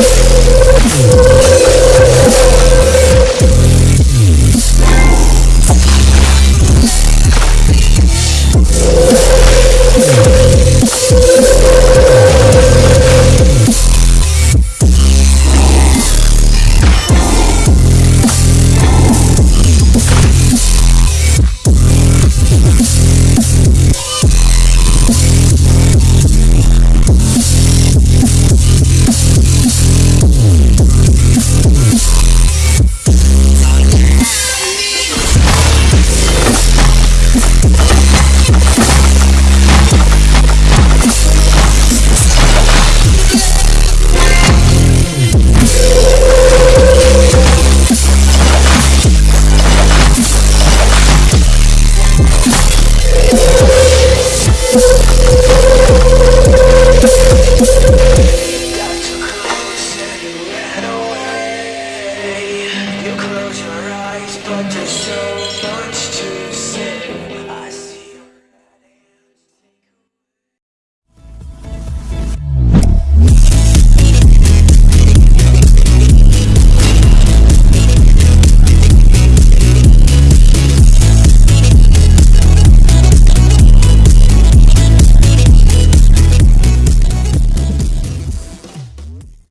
you.